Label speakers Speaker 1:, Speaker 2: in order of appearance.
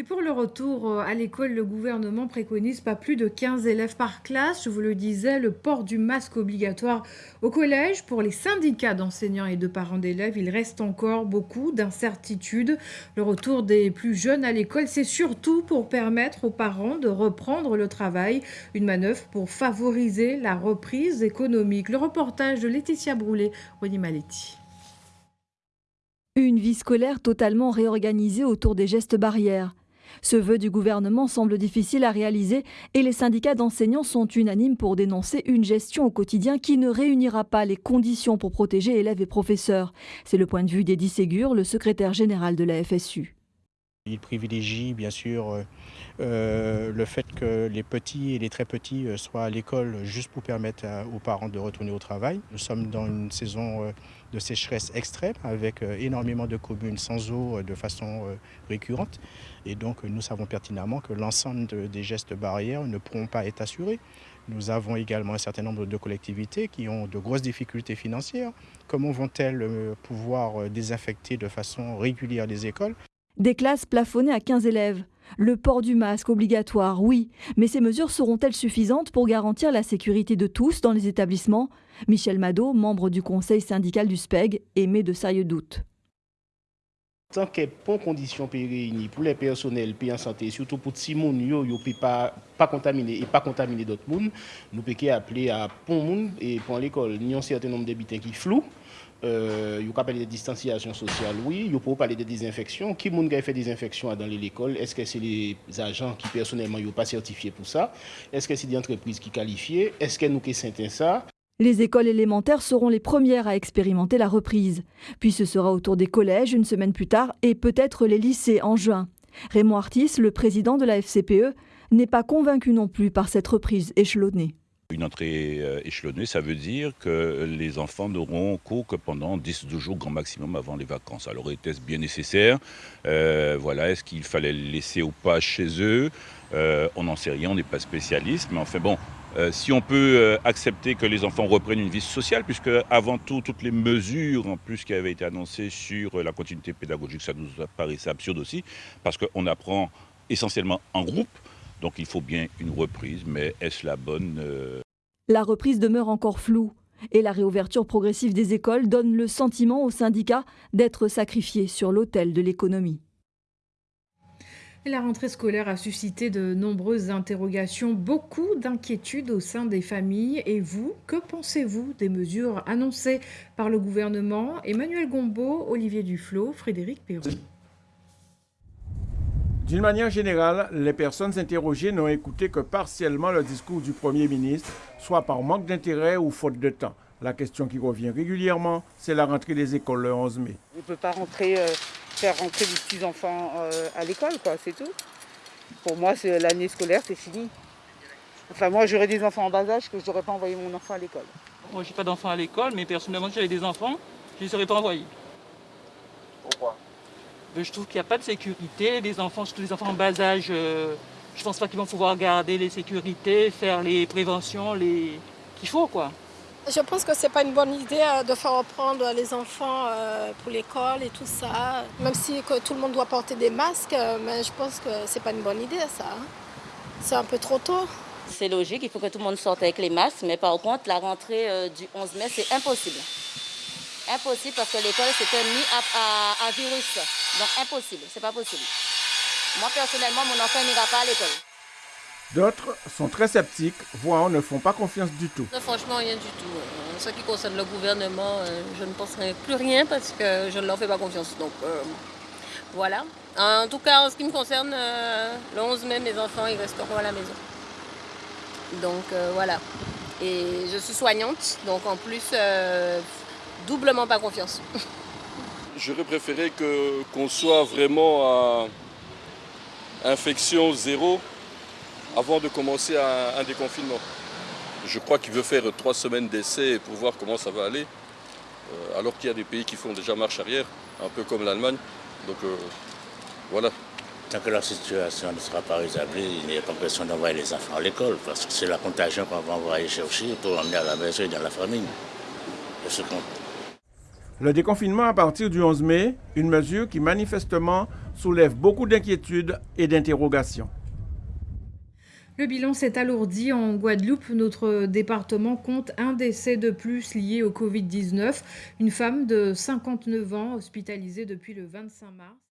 Speaker 1: Et pour le retour euh, à l'école, le gouvernement préconise pas plus de 15 élèves par classe. Je vous le disais, le port du masque obligatoire au collège. Pour les syndicats d'enseignants et de parents d'élèves, il reste encore beaucoup d'incertitudes. Le retour des plus jeunes à l'école, c'est surtout pour permettre aux parents de reprendre le travail. Une manœuvre pour favoriser la reprise économique. Le reportage de Laetitia Broulet, Ronnie Maletti.
Speaker 2: Une vie scolaire totalement réorganisée autour des gestes barrières. Ce vœu du gouvernement semble difficile à réaliser et les syndicats d'enseignants sont unanimes pour dénoncer une gestion au quotidien qui ne réunira pas les conditions pour protéger élèves et professeurs. C'est le point de vue d'Eddie Ségur, le secrétaire général de la FSU.
Speaker 3: Il privilégie bien sûr euh, euh, le fait que les petits et les très petits euh, soient à l'école juste pour permettre aux parents de retourner au travail. Nous sommes dans une saison de sécheresse extrême avec énormément de communes sans eau de façon récurrente. Et donc nous savons pertinemment que l'ensemble des gestes barrières ne pourront pas être assurés. Nous avons également un certain nombre de collectivités qui ont de grosses difficultés financières. Comment vont-elles pouvoir désinfecter de façon régulière les écoles?
Speaker 2: Des classes plafonnées à 15 élèves. Le port du masque obligatoire, oui, mais ces mesures seront-elles suffisantes pour garantir la sécurité de tous dans les établissements? Michel Mado, membre du conseil syndical du SPEG, émet de sérieux doutes.
Speaker 4: Tant a pas conditions réunies pour les personnels, pour en santé, surtout pour les gens qui ne peuvent pas, contaminer et pas contaminer d'autres personnes, nous pouvons appeler à pour monde et pour l'école, il y a un certain nombre d'habitants qui flou. Euh, il parler de distanciation sociale, oui. Peut parler de désinfection. Qui a fait désinfection dans l'école? Est-ce que c'est les agents qui personnellement n'ont pas certifié pour ça? Est-ce que c'est des entreprises qui qualifient Est-ce que nous qui ça?
Speaker 2: Les écoles élémentaires seront les premières à expérimenter la reprise. Puis ce sera autour des collèges une semaine plus tard et peut-être les lycées en juin. Raymond Artis, le président de la FCPE, n'est pas convaincu non plus par cette reprise échelonnée.
Speaker 5: Une entrée euh, échelonnée, ça veut dire que les enfants n'auront cours que pendant 10-12 jours grand maximum avant les vacances. Alors était-ce bien nécessaire? Euh, Voilà, est-ce qu'il fallait les laisser ou pas chez eux? On n'en sait rien, on n'est pas spécialiste, mais enfin bon, si on peut accepter que les enfants reprennent une vie sociale, puisque avant tout, toutes les mesures en plus qui avaient été annoncées sur la continuité pédagogique, ça nous paraissait absurde aussi, parce qu'on apprend essentiellement en groupe. Donc il faut bien une reprise, mais est-ce la bonne euh
Speaker 2: La reprise demeure encore floue et la réouverture progressive des écoles donne le sentiment aux syndicats d'être sacrifiés sur l'autel de l'économie.
Speaker 1: La rentrée scolaire a suscité de nombreuses interrogations, beaucoup d'inquiétudes au sein des familles. Et vous, que pensez-vous des mesures annoncées par le gouvernement? Emmanuel Gombeau, Olivier Duflot, Frédéric Perrault.
Speaker 6: D'une manière générale, les personnes interrogées n'ont écouté que partiellement le discours du Premier ministre, soit par manque d'intérêt ou faute de temps. La question qui revient régulièrement, c'est la rentrée des écoles le 11 mai.
Speaker 7: On ne peut pas rentrer, euh, faire rentrer des petits-enfants euh, à l'école, quoi, c'est tout. Pour moi, l'année scolaire, c'est fini. Enfin, moi, j'aurais des enfants en bas âge que je n'aurais pas envoyé mon enfant à l'école.
Speaker 8: Moi, je n'ai pas d'enfants à l'école, mais personnellement, si j'avais des enfants, je ne les aurais pas envoyés.
Speaker 6: Pourquoi?
Speaker 8: Je trouve qu'il n'y a pas de sécurité. Les enfants, surtout les enfants en bas âge, euh, je ne pense pas qu'ils vont pouvoir garder les sécurités, faire les préventions les... qu'il faut. quoi.
Speaker 9: Je pense que ce n'est pas une bonne idée euh, de faire reprendre les enfants euh, pour l'école et tout ça. Même si que tout le monde doit porter des masques, mais je pense que ce n'est pas une bonne idée ça. Hein. C'est un peu trop tôt.
Speaker 10: C'est logique, il faut que tout le monde sorte avec les masques, mais par contre, la rentrée du 11 mai, c'est impossible. Impossible parce que l'école, c'est un nid à, virus. Donc impossible, c'est pas possible. Moi, personnellement, mon enfant n'ira pas à l'école.
Speaker 6: D'autres sont très sceptiques, voire ne font pas confiance du tout.
Speaker 11: franchement, rien du tout. En ce qui concerne le gouvernement, euh, je ne penserai plus rien parce que je ne leur fais pas confiance. Donc euh, voilà. En tout cas, en ce qui me concerne, euh, le 11 mai, mes enfants, ils resteront à la maison. Donc voilà. Et je suis soignante, donc en plus, doublement pas confiance.
Speaker 12: J'aurais préféré qu'on soit vraiment à infection zéro avant de commencer un, déconfinement. Je crois qu'il veut faire trois semaines d'essai pour voir comment ça va aller, euh, alors qu'il y a des pays qui font déjà marche arrière, un peu comme l'Allemagne. Donc euh, voilà.
Speaker 13: Tant que la situation ne sera pas rétablie, il n'y a pas besoin d'envoyer les enfants à l'école, parce que c'est la contagion qu'on va envoyer chercher pour emmener à la maison et dans la famille.
Speaker 6: Le déconfinement à partir du 11 mai, une mesure qui manifestement soulève beaucoup d'inquiétudes et d'interrogations.
Speaker 1: Le bilan s'est alourdi en Guadeloupe. Notre département compte un décès de plus lié au Covid-19. Une femme de 59 ans hospitalisée depuis le 25 mars.